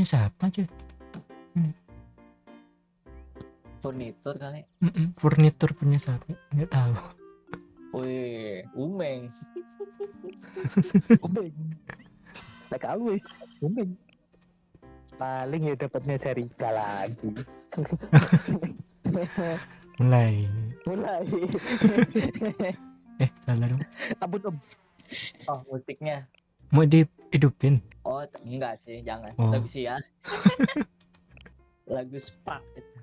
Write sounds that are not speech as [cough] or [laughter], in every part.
punya siapa cuy Furnitur kali. Mm-mm, furnitur punya siapa nggak tahu Wih, Umeng. [laughs] Umeng. Tahu wis. Umeng. Paling ya dapatnya Serika lagi. [laughs] mulai Mulai. [laughs] eh salah dong Ampun om. Oh, musiknya. mau dihidupin Oh, enggak sih, jangan. Oh. Lagu sih ya. Lagu spark itu.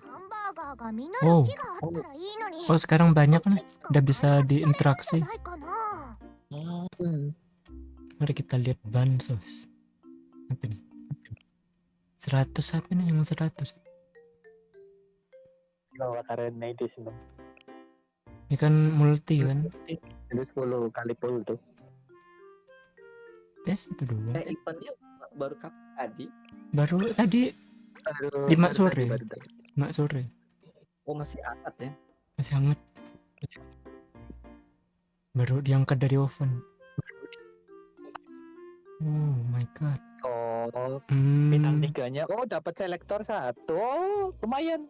Oh. oh, oh sekarang banyak nih, udah bisa diinteraksi. Hmm. Mari kita lihat bansos. Apa nih? 100 apa nih yang 100? Bawa karen itu sih Ini kan multi kan? Ini 10 kali pull tuh. Eh, itu dua. Eh, eventnya baru kapan tadi? baru tadi Baru- Lima baru sore. baru tadi. mak sore Oh, masih hangat ya. masih hangat baru diangkat dari oven oh my god Oh, hmm. bintang tiganya. Oh, dapat selektor satu. Oh, lumayan.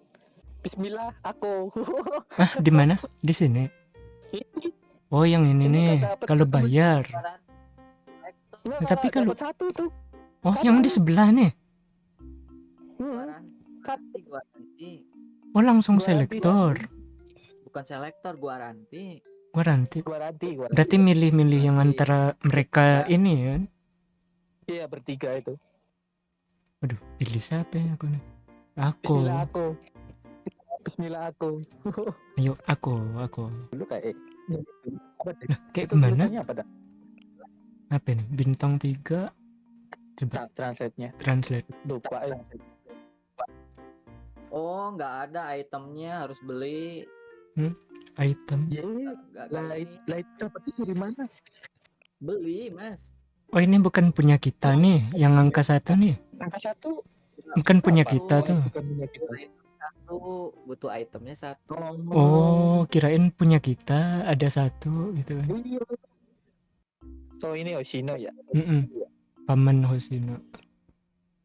Bismillah, aku. [laughs] ah di mana di sini [laughs] oh yang ini Ini nih kalau bayar Enggak, Tapi kalau- satu tuh. Oh yang di sebelah nih Hmm. Oh langsung Gua selektor Bukan selektor, gua garanti. gua nanti Gua ranti, gua ranti. berarti milih-milih yang antara mereka Nah. ini kan Iya, bertiga itu. Waduh, pilih siapa ya aku nih? Aku. Bismillah aku. Bismillah aku. [laughs] Ayo, aku, aku. Dulu kayak apa deh? Kayak tulisannya apa? Apa nih? Bintang tiga. Coba Tra- Translate-nya. translate. Lupa ya. Oh, nggak ada itemnya, harus beli. Item. Nggak lah ini. lah itu dapetnya dari mana? Beli, Mas. Oh ini bukan punya kita nih, yang angka satu nih. Angka satu. Bukan punya Apa? kita tuh. Bukan punya kita. Item satu, butuh itemnya satu. Oh, kirain punya kita ada satu gitu. Iya. So ini Oshino ya. Mm-mm. Paman Hosino.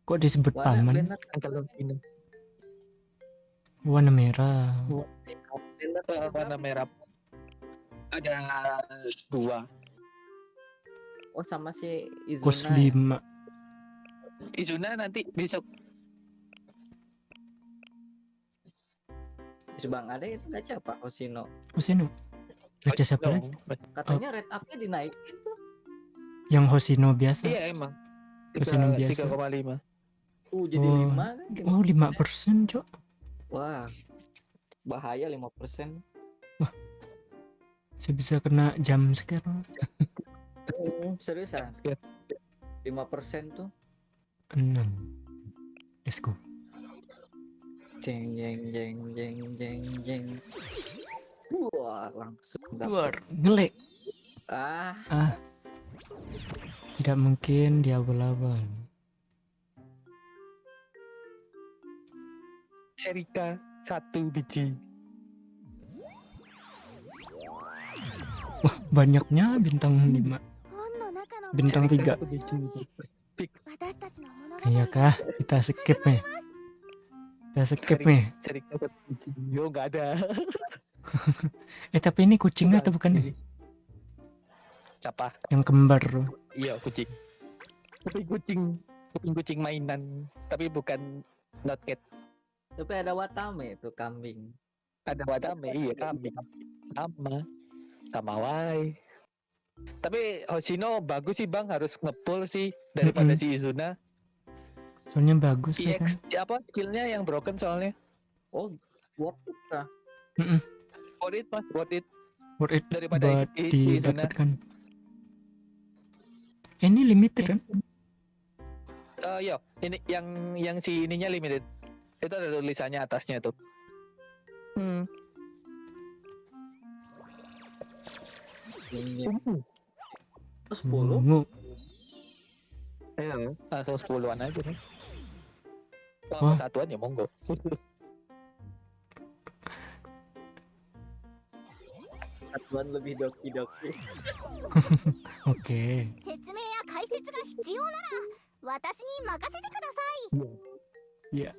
Kok disebut Warna paman? Oshino. Warna merah. warna merah. Ada dua. Oh, sama si Izuna. Kos ya? lima. Izuna nanti besok. Terus Bang ada itu gacha Pak Osino. Hosino. Baca siapa Oh, lagi? Katanya rate up-nya dinaikin tuh. Yang Hosino biasa. Iya emang. Oshino biasa. Tiga koma lima. Uh, jadi Oh. lima kan? Oh, lima persen, Cok. Wah. Bahaya 5%. Saya bisa kena jam sekarang. Oh, seriusan? Iya. 5% tuh. Enam. Let's go. Jeng jeng jeng jeng jeng jeng. Wah, langsung. Luar ngelek. Ah, Ah tidak mungkin dia berlawan Serika satu biji. Wah, banyaknya bintang 5. Bintang 3. Iya kah? Kita skip nih. Kita skip nih. Serika satu biji. Yo, nggak ada. [laughs] eh, tapi ini kucingnya atau bukan nih? Siapa? Yang kembar. Iya kucing. Kuping kucing. Kuping kucing mainan. Tapi bukan not cat. tapi ada Watame itu kambing. Ada wadame. Iya kambing. Sama. Sama wae. Tapi Hoshino bagus sih bang harus ngepull sih daripada Mm-mm. si Izuna. Soalnya bagus ya kan. Apa skillnya yang broken soalnya. Oh, worth it kah? Worth it mas, worth it Worth it daripada buat i- i- Izuna. didapatkan. Ini limited kan? Uh, iya, ini yang yang si ininya limited. Itu ada tulisannya atasnya itu. Hmm. Sepuluh. Hmm. Iya, langsung sepuluhan aja. Nih. Kalau satuan ya monggo. satuan lebih doki doki. [laughs] Oke. Okay. 必要なら 私に任せてください Iya.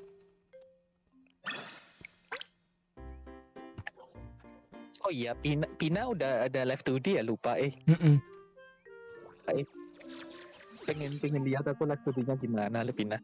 Oh iya, Pina, Pina udah ada live 2D ya lupa eh. Mm-mm. Pengen pengen lihat aku live 2D-nya gimana Le Pina.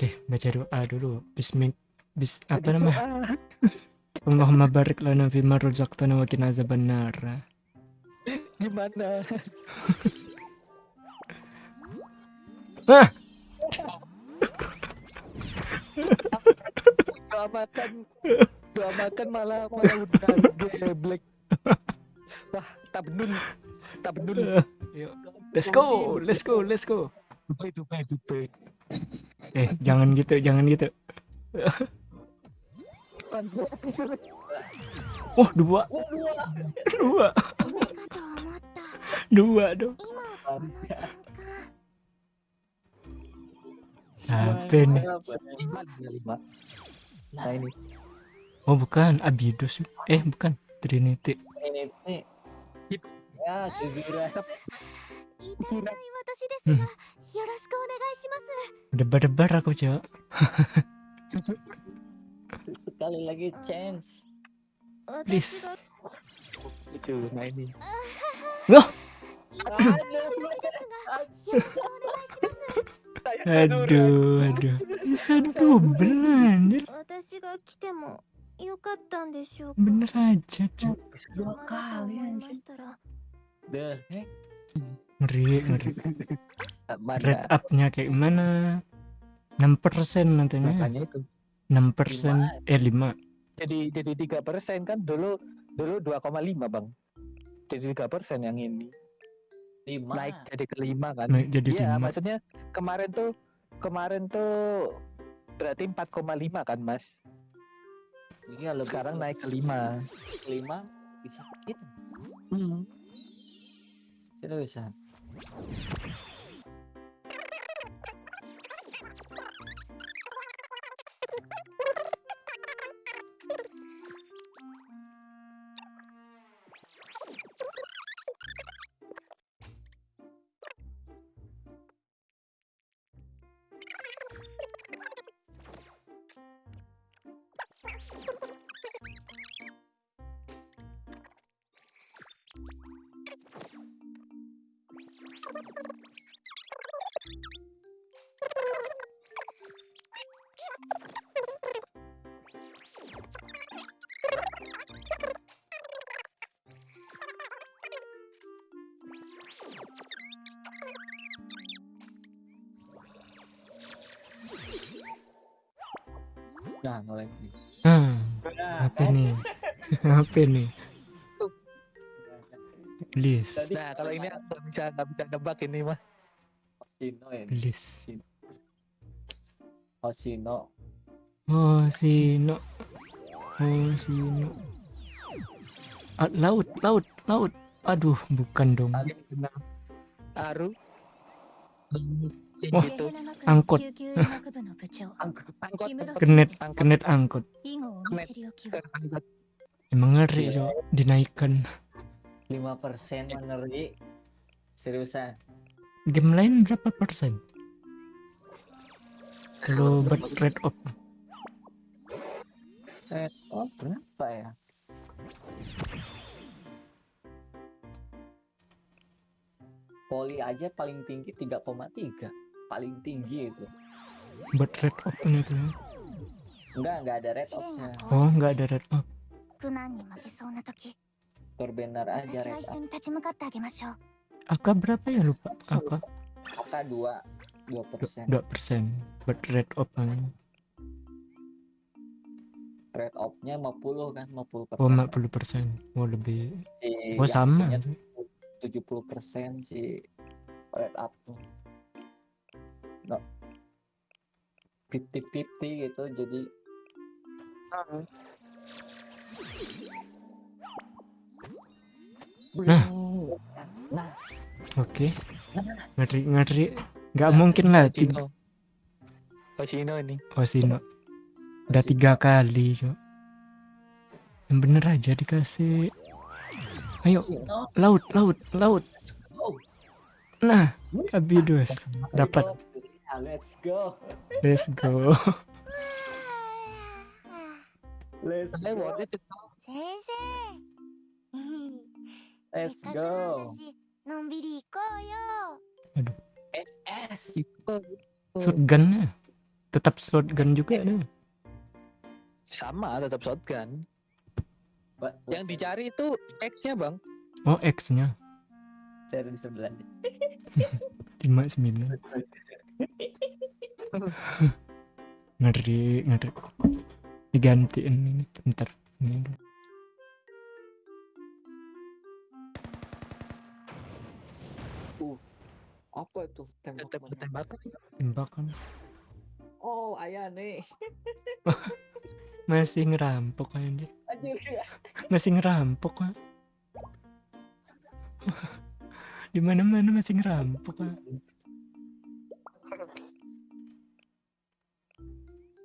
Oke, baca doa dulu. Bismillah. Bis, apa namanya? [laughs] Allahumma barik lana fima razaqtana wa qina azabannar. Gimana? [laughs] Ah! [laughs] doa makan doa makan malah malah udah geblek. Wah, tabdul. Tabdul. Yuk, let's go, let's go, let's go. Dupe dupe dupe eh jangan gitu jangan gitu Wah oh, dua. Dua. dua. dua dong. Sampai nih. Nah ini. Oh bukan Abidus. Eh bukan Trinity. Trinity. Ya, Berdebar-debar aku, Cok. [laughs] Sekali lagi chance. Please. Itu nah ini. [laughs] Loh. aduh, aduh. Bisa double anjir. Bener aja, Cok. Dua kali anjir. The? Ngeri, ngeri. Mana? Rate up-nya kayak gimana? 6% nantinya. Makanya itu. 6% eh 5. Jadi jadi tiga persen kan dulu dulu 2,5 bang. Jadi tiga persen yang ini Lima. naik jadi kelima kan. Naik jadi Iya 5. maksudnya kemarin tuh kemarin tuh berarti 4,5 kan mas. Iya, lebih Sekarang naik ke 5 lima bisa gitu. Hmm. Seriusan. Nah, mulai. Hmm, apa nih? [laughs] apa nih? Please, Nah kalau ini aku nggak bisa nggak bisa nebak ini mah. Hoshino ya. please. Hoshino. Oh, Sino. Oh, Sino. Ah, laut, laut, laut. Aduh, bukan dong. Aru. Wah, angkut. Genet, genet angkut. Emang ngeri, Cok. Dinaikkan. 5% ngeri. Seriusan. Game lain berapa persen? Kalau buat rate off. Trade off eh, oh, berapa ya? Poli aja paling tinggi 3,3 paling tinggi itu. Buat red up kan itu ya? enggak enggak ada red upnya. Oh enggak ada red up. Turbenar aja red up. Aka berapa ya lupa Aka Aka 2 2% 2 persen. buat red up kan? red up nya 50 kan 50 persen. Oh 50 persen. Oh lebih. Si oh sama. itu 70 persen si red up. No. 50-50 gitu jadi Nah. nah. Oke. Ngeri ngeri. Nggak mungkin lah tiga Hoshino Hoshino ini. Oh sino udah tiga kali cok yang bener aja dikasih Ayo, laut, laut, laut. Nah, Abidus dapat. Let's go. Let's go. Let's go. Let's go. Aduh. SS. Shotgunnya tetap shotgun juga ada. Sama, tetap shotgun yang dicari itu X nya bang. Oh X nya saya ada di sebelah nih. [laughs] 59 ngeri ngeri. Digantiin ini bentar. Ini dulu. apa itu tembakan tembakan. Oh ayah nih [laughs] masih ngerampok aja anjir ya masih ngerampok kan [laughs] di mana mana masih ngerampok kan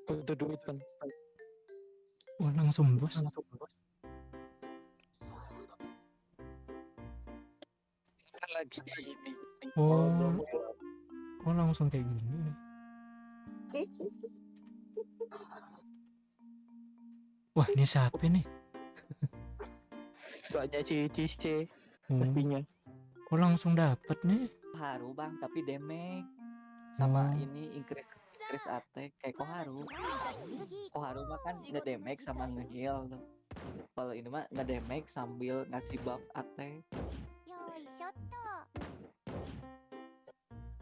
butuh duit bang wah langsung bos. Lagi ini oh. Oh langsung kayak gini Wah, ini siapa nih? [laughs] Soalnya cici-cici hmm. pastinya. Kok langsung dapat nih. Haru, Bang, tapi damage hmm. sama oh. ini increase increase attack kayak Koharu. Koharu mah kan ngedamage sama ngeheal. Kalau ini mah ngedamage sambil ngasih buff attack.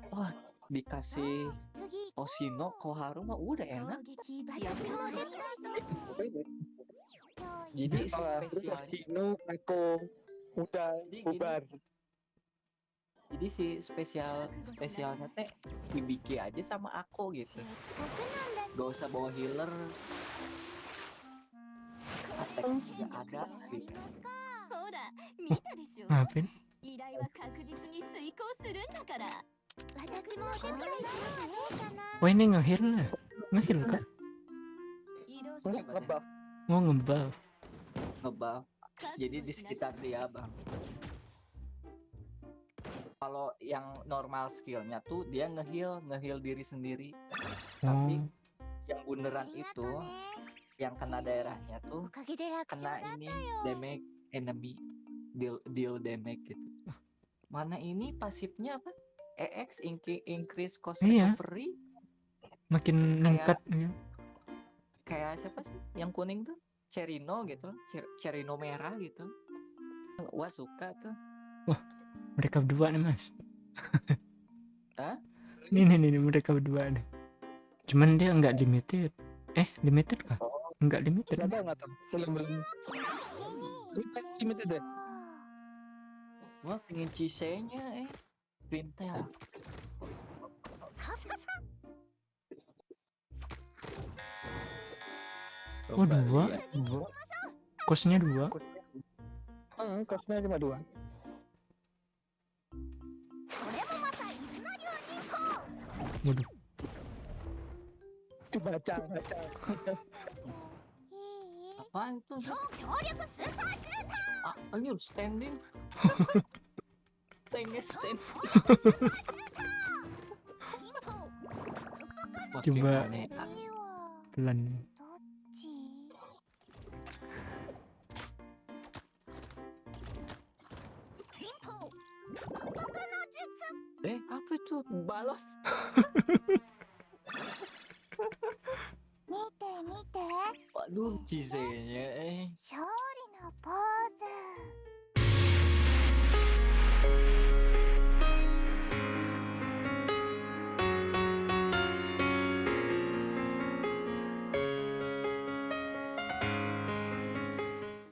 Wah, oh, dikasih Oshino Koharu mah uh, udah enak jadi spesial. Sino aku udah jadi bubar. Gini, jadi si spesial spesialnya teh dibikin aja sama aku gitu. Gak usah bawa healer. Attack juga ada. Gitu Maafin. Wah ini ngehil lah, ngehil kan? Ngebal. Oh ngebuff jadi di sekitar dia bang. Kalau yang normal skillnya tuh dia ngeheal ngeheal diri sendiri. Tapi hmm. yang beneran itu yang kena daerahnya tuh kena ini damage enemy. Deal deal damage gitu. Mana ini pasifnya apa? EX increase cost iya. recovery. Makin meningkat kayak, iya. kayak siapa sih? Yang kuning tuh? Cerino gitu Cer- Cerino merah gitu. Wah suka tuh. Mereka berdua nih mas. Hah? ini nih, nih nih, mereka berdua nih. Cuman dia nggak limited. Eh limited kah? Nggak limited. Nggak tahu nggak tahu belum belum limited deh. Wah pengen cisenya eh. Printel Oh dua, dua. Kosnya dua. Hmm, kosnya cuma dua. Waduh. Baca, baca. Apaan itu? Ah, anjir, standing. [laughs] Tanknya standing. Coba ya? pelan. Eh, apa itu? Balon. [laughs] 見て見て Waduh, cisenya eh. 勝利のポー